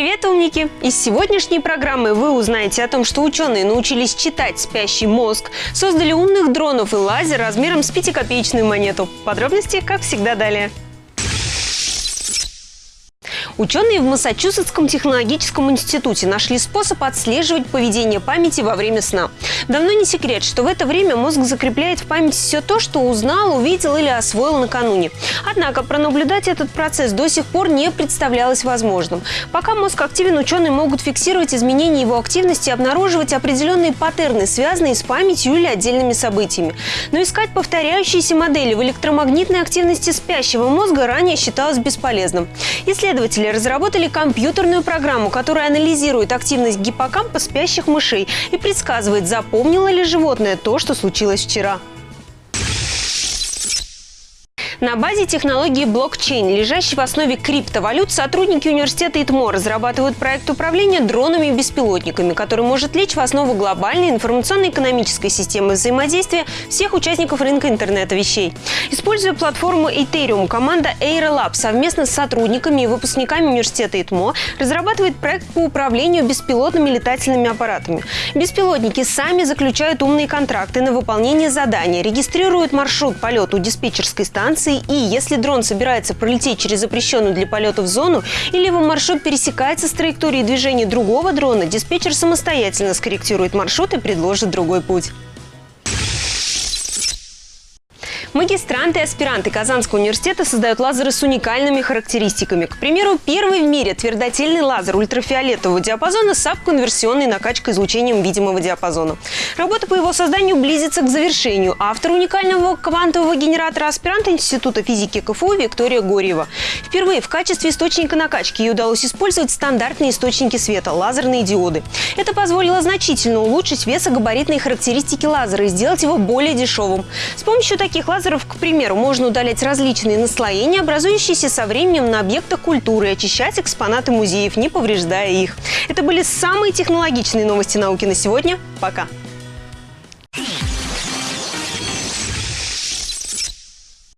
Привет, умники! Из сегодняшней программы вы узнаете о том, что ученые научились читать спящий мозг, создали умных дронов и лазер размером с пятикопеечную монету. Подробности, как всегда, далее. Ученые в Массачусетском технологическом институте нашли способ отслеживать поведение памяти во время сна. Давно не секрет, что в это время мозг закрепляет в памяти все то, что узнал, увидел или освоил накануне. Однако пронаблюдать этот процесс до сих пор не представлялось возможным. Пока мозг активен, ученые могут фиксировать изменения его активности и обнаруживать определенные паттерны, связанные с памятью или отдельными событиями. Но искать повторяющиеся модели в электромагнитной активности спящего мозга ранее считалось бесполезным. Исследователи разработали компьютерную программу, которая анализирует активность гиппокампа спящих мышей и предсказывает, запомнило ли животное то, что случилось вчера. На базе технологии блокчейн, лежащей в основе криптовалют, сотрудники университета ИТМО разрабатывают проект управления дронами и беспилотниками, который может лечь в основу глобальной информационно-экономической системы взаимодействия всех участников рынка интернета вещей. Используя платформу Ethereum, команда AeroLab совместно с сотрудниками и выпускниками университета ИТМО разрабатывает проект по управлению беспилотными летательными аппаратами. Беспилотники сами заключают умные контракты на выполнение задания, регистрируют маршрут полета у диспетчерской станции навигации и если дрон собирается пролететь через запрещенную для полетов зону или его маршрут пересекается с траекторией движения другого дрона, диспетчер самостоятельно скорректирует маршрут и предложит другой путь. Магистранты и аспиранты Казанского университета создают лазеры с уникальными характеристиками. К примеру, первый в мире твердотельный лазер ультрафиолетового диапазона с конверсионной накачкой излучением видимого диапазона. Работа по его созданию близится к завершению. Автор уникального квантового генератора аспирант Института физики КФУ Виктория Горьева. Впервые в качестве источника накачки ей удалось использовать стандартные источники света – лазерные диоды. Это позволило значительно улучшить весогабаритные характеристики лазера и сделать его более дешевым. С помощью таких лазеров лазеров, к примеру, можно удалять различные наслоения, образующиеся со временем на объектах культуры, и очищать экспонаты музеев, не повреждая их. Это были самые технологичные новости науки на сегодня. Пока!